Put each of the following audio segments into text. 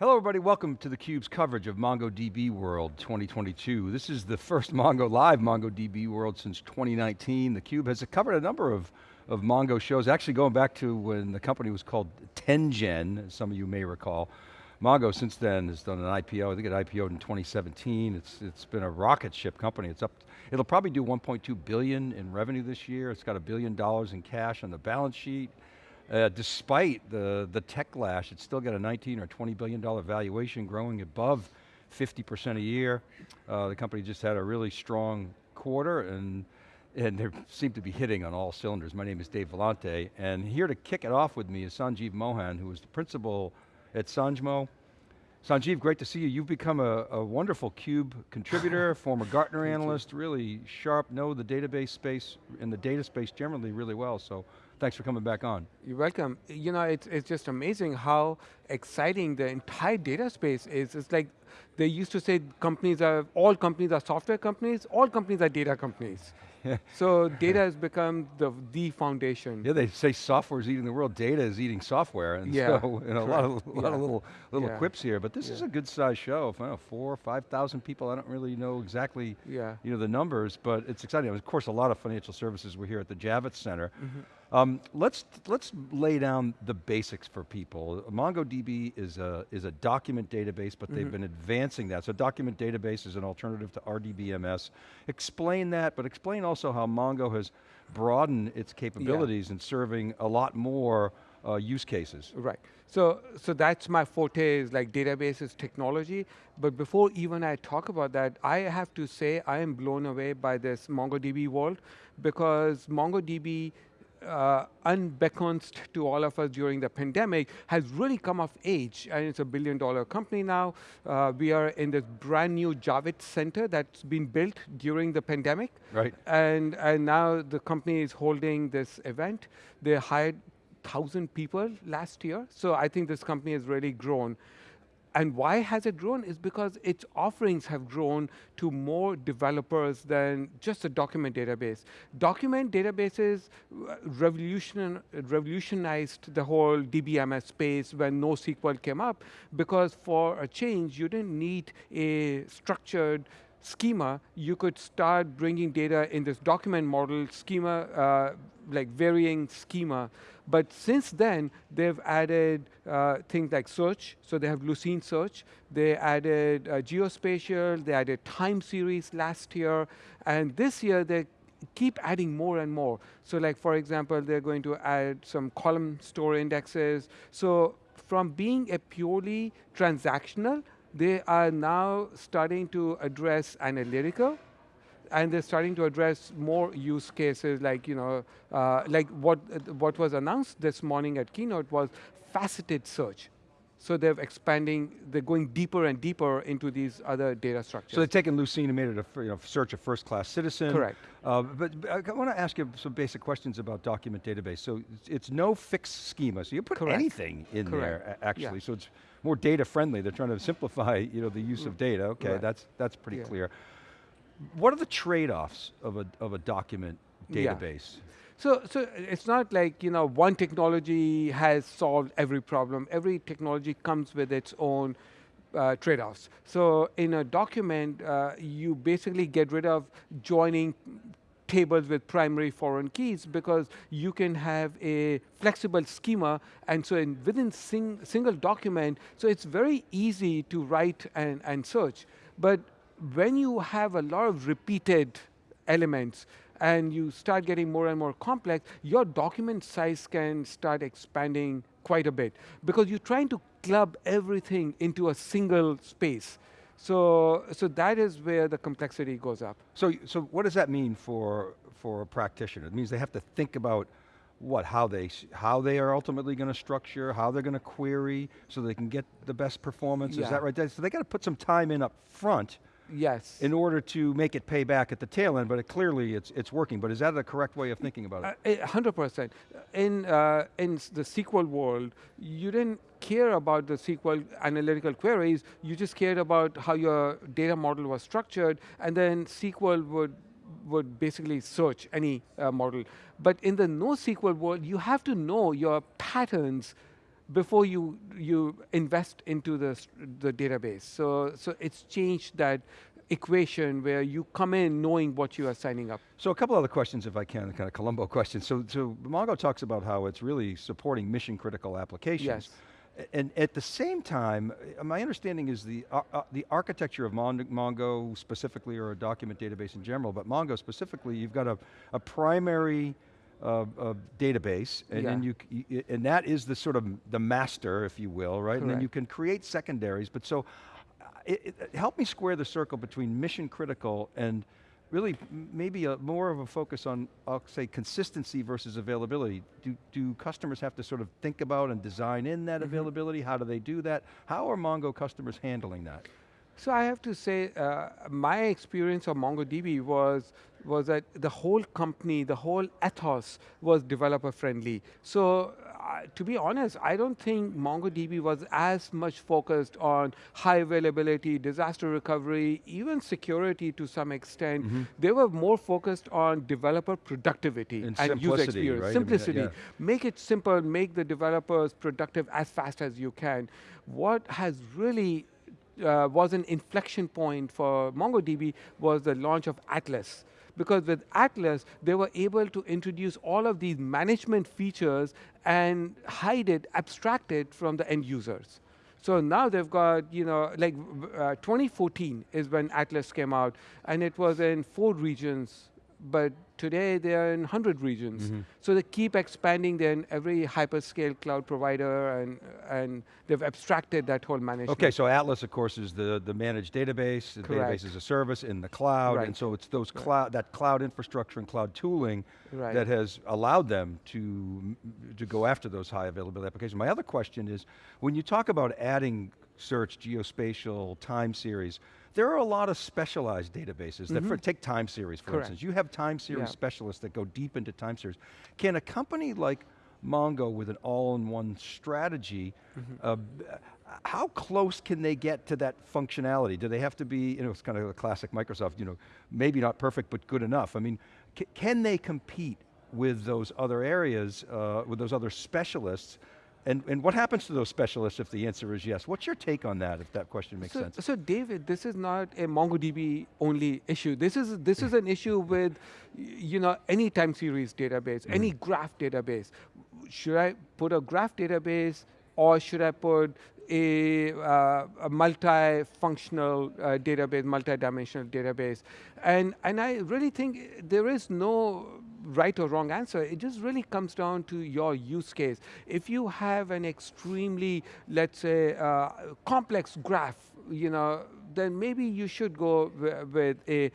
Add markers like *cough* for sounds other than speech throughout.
Hello everybody, welcome to theCUBE's coverage of MongoDB World 2022. This is the first Mongo Live MongoDB World since 2019. theCUBE has covered a number of, of Mongo shows, actually going back to when the company was called 10gen, some of you may recall. Mongo since then has done an IPO, I think it IPO'd in 2017. It's, it's been a rocket ship company. It's up, it'll probably do 1.2 billion in revenue this year. It's got a billion dollars in cash on the balance sheet. Uh, despite the, the tech lash, it's still got a 19 or 20 billion dollar valuation growing above 50% a year. Uh, the company just had a really strong quarter and and they seem to be hitting on all cylinders. My name is Dave Vellante, and here to kick it off with me is Sanjeev Mohan, who is the principal at Sanjmo. Sanjeev, great to see you. You've become a, a wonderful CUBE contributor, *laughs* former Gartner analyst, really sharp, know the database space and the data space generally really well, so thanks for coming back on. You're welcome. You know, it's, it's just amazing how exciting the entire data space is. It's like, they used to say companies are, all companies are software companies, all companies are data companies. So data has become the, the foundation. Yeah, they say software is eating the world, data is eating software, and yeah, so *laughs* you know, a lot of, a lot yeah. of little, little yeah. quips here, but this is a good sized show. If I know, four, 5,000 people, I don't really know exactly you know, the numbers, but it's exciting. Of course, a lot of financial services were here at the Javits Center. Mm -hmm. Um, let's, let's lay down the basics for people. MongoDB is a, is a document database, but mm -hmm. they've mm-hmm. been advancing that. So document database is an alternative to RDBMS. Explain that, but explain also how Mongo has broadened its capabilities yeah. in serving a lot more uh, use cases. Right. So, so that's my forte is like databases technology. But before even I talk about that, I have to say I am blown away by this MongoDB world because MongoDB uh, unbeknownst to all of us during the pandemic, has really come of age, and it's a billion dollar company now. Uh, we are in this brand new Javits Center that's been built during the pandemic. Right. And, and now the company is holding this event. They hired 1,000 people last year, so I think this company has really grown. And why has it grown is because its offerings have grown to more developers than just a document database. Document databases uh, revolution, revolutionized the whole DBMS space when NoSQL came up because for a change, you didn't need a structured schema, you could start bringing data in this document model schema, uh, like varying schema. But since then, they've added uh, things like search. So they have Lucene search. They added uh, geospatial. They added time series last year. And this year, they keep adding more and more. So like, for example, they're going to add some column store indexes. So from being a purely transactional they are now starting to address analytical, and they're starting to address more use cases like, you know, uh, like what, what was announced this morning at Keynote was faceted search. So they're expanding, they're going deeper and deeper into these other data structures. So they've taken Lucene and made it a you know, search a first-class citizen. Correct. Uh, but, but, I want to ask you some basic questions about document database. So it's, it's no fixed schema, so you put Correct. anything in Correct. there, actually. Yeah. So it's more data friendly. They're trying to simplify you know, the use of data. Okay, right. that's, that's pretty yeah. clear. What are the trade-offs of a, of a document database? Yeah. So, so it's not like you know one technology has solved every problem. Every technology comes with its own uh, trade-offs. So in a document, uh, you basically get rid of joining tables with primary foreign keys because you can have a flexible schema and so in within sing single document, so it's very easy to write and, and search. But when you have a lot of repeated elements, and you start getting more and more complex, your document size can start expanding quite a bit because you're trying to club everything into a single space. So, so that is where the complexity goes up. So, so what does that mean for, for a practitioner? It means they have to think about what, how they, how they are ultimately going to structure, how they're going to query, so they can get the best performance, yeah. is that right? So they got to put some time in up front Yes. In order to make it pay back at the tail end, but it, clearly it's, it's working. But is that the correct way of thinking about it? 100%. Uh, in, uh, in the SQL world, you didn't care about the SQL analytical queries, you just cared about how your data model was structured, and then SQL would would basically search any uh, model. But in the NoSQL world, you have to know your patterns before you you invest into the the database. So so it's changed that equation where you come in knowing what you are signing up. So a couple other questions if I can, kind of Columbo questions. So, so Mongo talks about how it's really supporting mission critical applications. Yes. And at the same time, uh, my understanding is the, uh, the architecture of Mon- Mongo specifically, or a document database in general, but Mongo specifically, you've got a, a primary uh, uh, database, and then you, and that is the sort of the master, if you will, right? And then you can create secondaries, but so, uh, it, it- help me square the circle between mission critical and really maybe a, more of a focus on, I'll say, consistency versus availability. Do, do customers have to sort of think about and design in that availability? How do they do that? How are Mongo customers handling that? So I have to say, uh, my experience of MongoDB was was that the whole company, the whole ethos was developer friendly. So uh, to be honest, I don't think MongoDB was as much focused on high availability, disaster recovery, even security to some extent. They were more focused on developer productivity And and, user simplicity, experience, right? I mean, simplicity. yeah. Make it simple, make the developers productive as fast as you can. What has really uh, was an inflection point for MongoDB was the launch of Atlas. Because with Atlas, they were able to introduce all of these management features and hide it, abstract it from the end users. So now they've got, you know, like uh, 2014 is when Atlas came out, and it was in four regions, but today they are in 100 regions. Mm-hmm. So they keep expanding. They're in every hyperscale cloud provider, and, and they've abstracted that whole management. Okay, so Atlas, of course, is the, the managed database, the Correct. database as a service in the cloud, and so it's those cloud, that cloud infrastructure and cloud tooling Right. that has allowed them to, to go after those high availability applications. My other question is, when you talk about adding search, geospatial, time series, there are a lot of specialized databases that, for, take time series for Mm-hmm. Correct. instance. You have time series Yeah. specialists that go deep into time series. Can a company like Mongo with an all-in-one strategy, Mm-hmm. uh, how close can they get to that functionality? Do they have to be, you know, it's kind of a classic Microsoft, you know, maybe not perfect, but good enough. I mean, can they compete with those other areas, uh, with those other specialists? And, and what happens to those specialists if the answer is yes? What's your take on that, if that question makes so, sense? So David, this is not a MongoDB only issue. This is this is an issue with, you know, any time series database, any Mm-hmm. graph database. Should I put a graph database, or should I put a, uh, a multi-functional uh, database, multi-dimensional database? And and I really think there is no right or wrong answer. It just really comes down to your use case. If you have an extremely, let's say, uh, complex graph, you know, then maybe you should go with a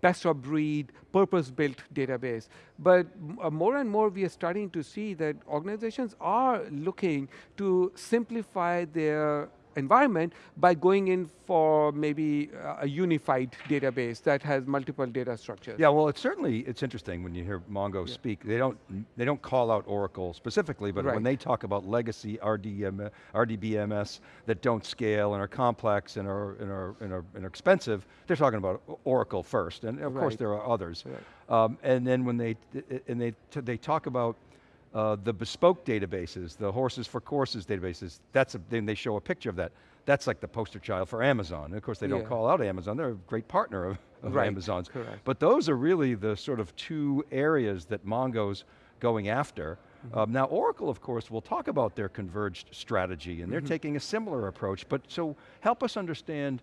best of breed, purpose-built database. But uh, more and more, we are starting to see that organizations are looking to simplify their environment by going in for maybe uh, a unified database that has multiple data structures. Yeah, well, it's certainly, it's interesting when you hear Mongo speak. They don't, they don't call out Oracle specifically, but when they talk about legacy RDM, RDBMS that don't scale and are complex and are, and are, and are, and are expensive, they're talking about Oracle first, and of course there are others. Right. Um, and then when they, and they, they talk about uh, the bespoke databases, the horses for courses databases, that's a, then they show a picture of that. That's like the poster child for Amazon. And of course, they don't call out Amazon. They're a great partner of, of Right, Amazon's. correct. But those are really the sort of two areas that Mongo's going after. Mm-hmm. Um, now Oracle, of course, will talk about their converged strategy and they're Mm-hmm. taking a similar approach, but so help us understand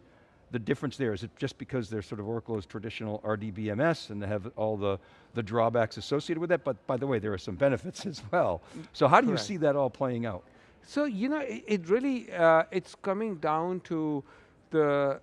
the difference there. Is it just because they're sort of Oracle is traditional RDBMS and they have all the, the drawbacks associated with that, but by the way, there are some benefits *laughs* as well. So how do you see that all playing out? So you know, it, it really uh, it's coming down to the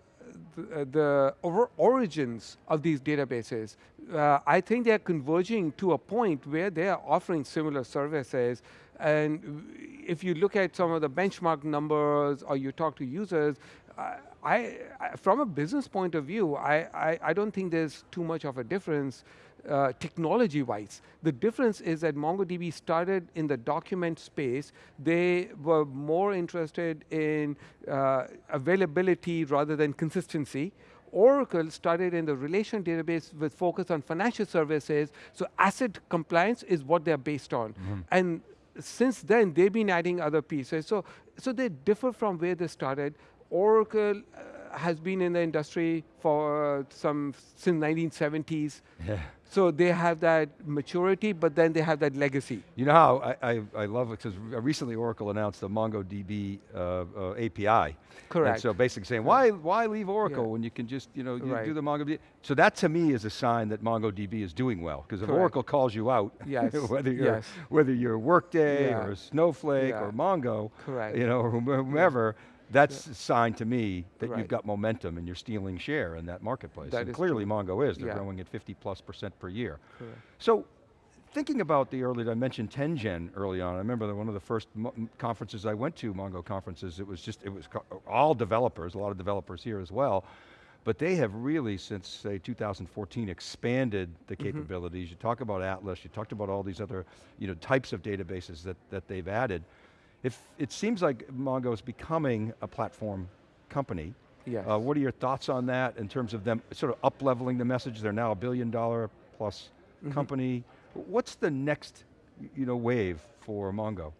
the, uh, the or- origins of these databases. Uh, I think they are converging to a point where they are offering similar services. And if you look at some of the benchmark numbers or you talk to users, I, I, I- from a business point of view, I, I, I don't think there's too much of a difference uh, technology-wise. The difference is that MongoDB started in the document space. They were more interested in uh, availability rather than consistency. Oracle started in the relation database with focus on financial services. So ACID compliance is what they're based on. And since then, they've been adding other pieces. So, so they differ from where they started. Oracle uh, has been in the industry for uh, some since 1970s. Yeah. So they have that maturity, but then they have that legacy. You know how I, I, I love it because recently Oracle announced the MongoDB uh, uh, API. Correct. And so basically saying, why, why leave Oracle Yeah. when you can just, you know, you Right. do the MongoDB. So that to me is a sign that MongoDB is doing well. Because if. Oracle calls you out, Yes, *laughs* whether you're yes. whether you're Workday Yeah. or Snowflake or Mongo, Correct. you know, or whomever, that's a sign to me that you've got momentum and you're stealing share in that marketplace. That and clearly Mongo is, they're Yeah. growing at 50 plus percent per year. Correct. So, thinking about the early, I mentioned 10gen early on. I remember that one of the first m- conferences I went to, Mongo conferences, it was just, it was all developers, a lot of developers here as well. But they have really, since say 2014, expanded the mm-hmm. capabilities. You talk about Atlas, you talked about all these other you know, types of databases that, that they've added. If, it seems like Mongo is becoming a platform company. Yes. Uh, what are your thoughts on that in terms of them sort of up-leveling the message? They're now a billion dollar plus Mm-hmm. company. What's the next you know, wave for Mongo?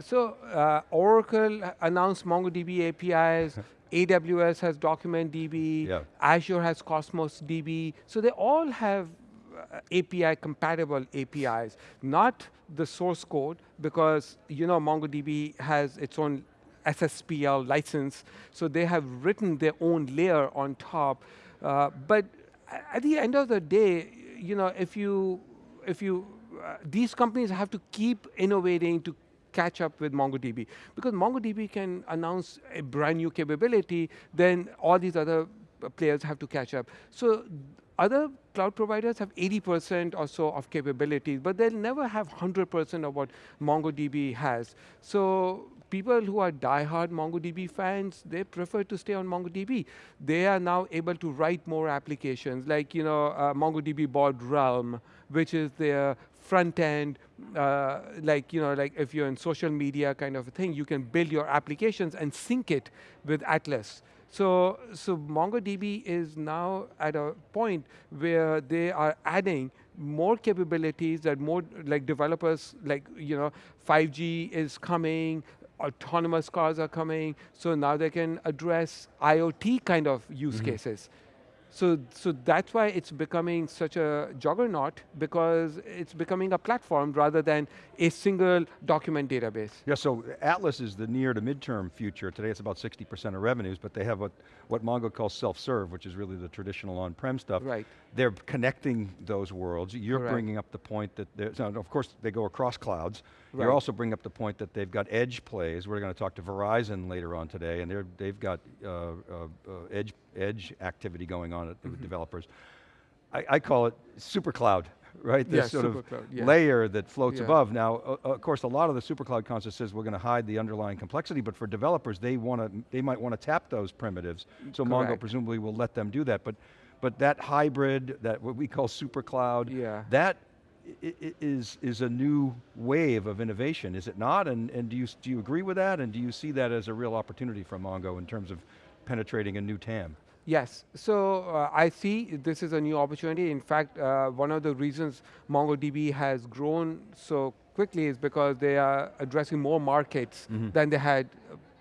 So uh, Oracle announced MongoDB APIs. AWS *laughs* has Document DB. Yeah. Azure has Cosmos DB. So they all have API compatible APIs, not the source code because you know MongoDB has its own SSPL license, so they have written their own layer on top. Uh, but at the end of the day, you know, if you if you uh, these companies have to keep innovating to catch up with MongoDB because MongoDB can announce a brand new capability, then all these other players have to catch up. So other cloud providers have 80% or so of capabilities, but they'll never have 100% of what MongoDB has. So people who are diehard MongoDB fans, they prefer to stay on MongoDB. They are now able to write more applications, like you know uh, MongoDB bought Realm, which is their front end, uh, like you know, like if you're in social media kind of a thing, you can build your applications and sync it with Atlas. So, so MongoDB is now at a point where they are adding more capabilities that more like developers, like you know, 5G is coming, autonomous cars are coming, so now they can address IoT kind of use mm-hmm. cases. So, so that's why it's becoming such a juggernaut because it's becoming a platform rather than a single document database. Yeah, so Atlas is the near to midterm future. Today it's about 60% of revenues, but they have what, what Mongo calls self-serve, which is really the traditional on-prem stuff. Right. They're connecting those worlds. You're Correct. bringing up the point that, there's, now, of course, they go across clouds. Right. You're also bringing up the point that they've got edge plays. We're going to talk to Verizon later on today, and they're, they've got uh, uh, uh, edge, edge activity going on at, with Mm-hmm. developers. I, I call it super cloud, *laughs* right? This Yes, sort of supercloud, yeah. layer that floats Yeah. above. Now, uh, of course, a lot of the supercloud concept says we're going to hide the underlying complexity, but for developers, they want to, they might want to tap those primitives. So Mongo presumably will let them do that. But, but that hybrid, that what we call supercloud, Yeah. that is is a new wave of innovation, is it not? And and do you do you agree with that? And do you see that as a real opportunity for Mongo in terms of penetrating a new TAM? Yes, so uh, I see this is a new opportunity. In fact, uh, one of the reasons MongoDB has grown so quickly is because they are addressing more markets than they had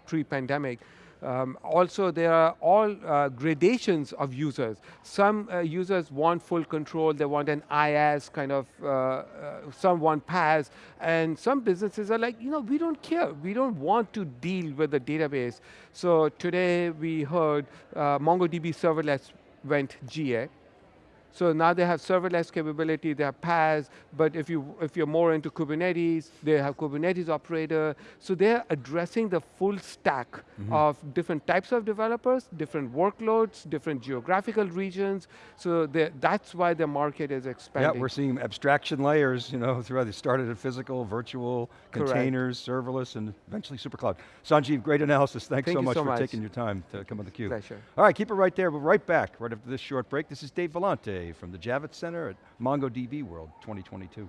pre-pandemic. Um, also, there are all uh, gradations of users. Some uh, users want full control, they want an IaaS kind of, uh, uh, some want PaaS, and some businesses are like, you know, we don't care, we don't want to deal with the database. So today we heard uh, MongoDB serverless went GA. So now they have serverless capability, they have PaaS, but if, you, if you're more into Kubernetes, they have Kubernetes operator. So they're addressing the full stack mm-hmm. of different types of developers, different workloads, different geographical regions. So that's why the market is expanding. Yeah, we're seeing abstraction layers, you know, throughout, they started at physical, virtual, Correct. containers, serverless, and eventually supercloud. Sanjeev, great analysis. Thanks Thank so much so for much. taking your time to come on theCUBE. Pleasure. All right, keep it right there. We're right back, right after this short break. This is Dave Vellante from the Javits Center at MongoDB World 2022.